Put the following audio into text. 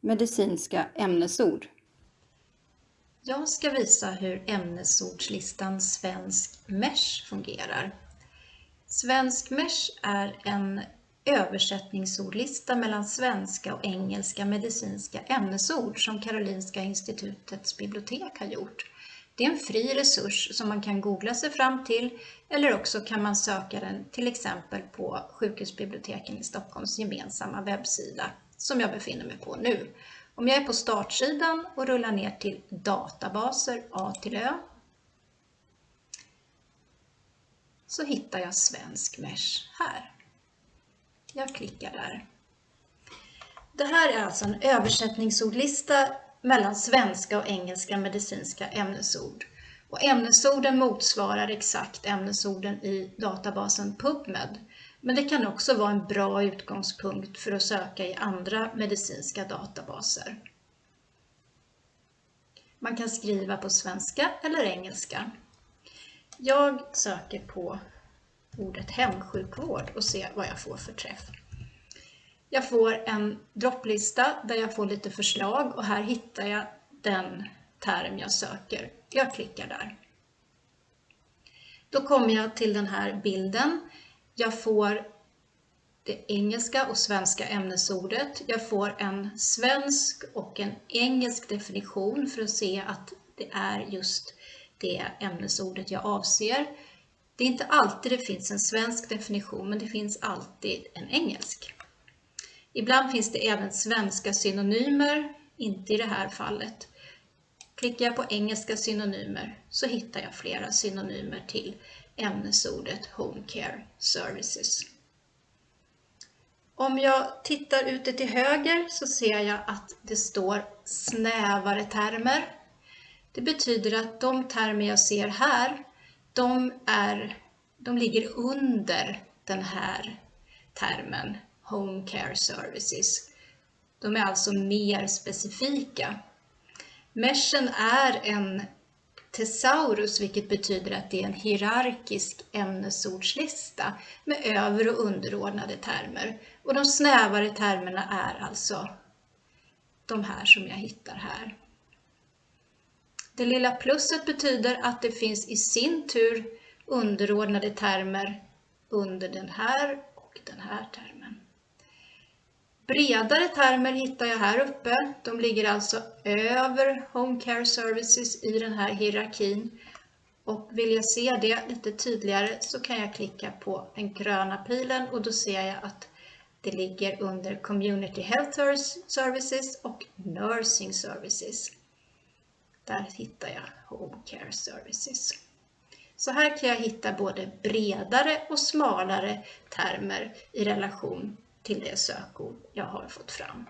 medicinska ämnesord. Jag ska visa hur ämnesordslistan Svensk Mesh fungerar. Svensk Mesh är en översättningsordlista mellan svenska och engelska medicinska ämnesord som Karolinska institutets bibliotek har gjort. Det är en fri resurs som man kan googla sig fram till eller också kan man söka den till exempel på sjukhusbiblioteken i Stockholms gemensamma webbsida som jag befinner mig på nu. Om jag är på startsidan och rullar ner till databaser A till Ö så hittar jag Svensk Mesh här. Jag klickar där. Det här är alltså en översättningsordlista mellan svenska och engelska medicinska ämnesord. Och ämnesorden motsvarar exakt ämnesorden i databasen PubMed. Men det kan också vara en bra utgångspunkt för att söka i andra medicinska databaser. Man kan skriva på svenska eller engelska. Jag söker på ordet hemsjukvård och ser vad jag får för träff. Jag får en dropplista där jag får lite förslag och här hittar jag den term jag söker. Jag klickar där. Då kommer jag till den här bilden. Jag får det engelska och svenska ämnesordet. Jag får en svensk och en engelsk definition för att se att det är just det ämnesordet jag avser. Det är inte alltid det finns en svensk definition, men det finns alltid en engelsk. Ibland finns det även svenska synonymer, inte i det här fallet. Klickar jag på engelska synonymer så hittar jag flera synonymer till ämnesordet Home Care Services. Om jag tittar ute till höger så ser jag att det står snävare termer. Det betyder att de termer jag ser här, de, är, de ligger under den här termen Home Care Services. De är alltså mer specifika. Meshen är en tesaurus, vilket betyder att det är en hierarkisk ämnesordslista med över och underordnade termer. Och de snävare termerna är alltså de här som jag hittar här. Det lilla plusset betyder att det finns i sin tur underordnade termer under den här och den här termen. Bredare termer hittar jag här uppe. De ligger alltså över Home Care Services i den här hierarkin. Och vill jag se det lite tydligare så kan jag klicka på den gröna pilen och då ser jag att det ligger under Community Health Services och Nursing Services. Där hittar jag Home Care Services. Så här kan jag hitta både bredare och smalare termer i relation till det sökord jag har fått fram.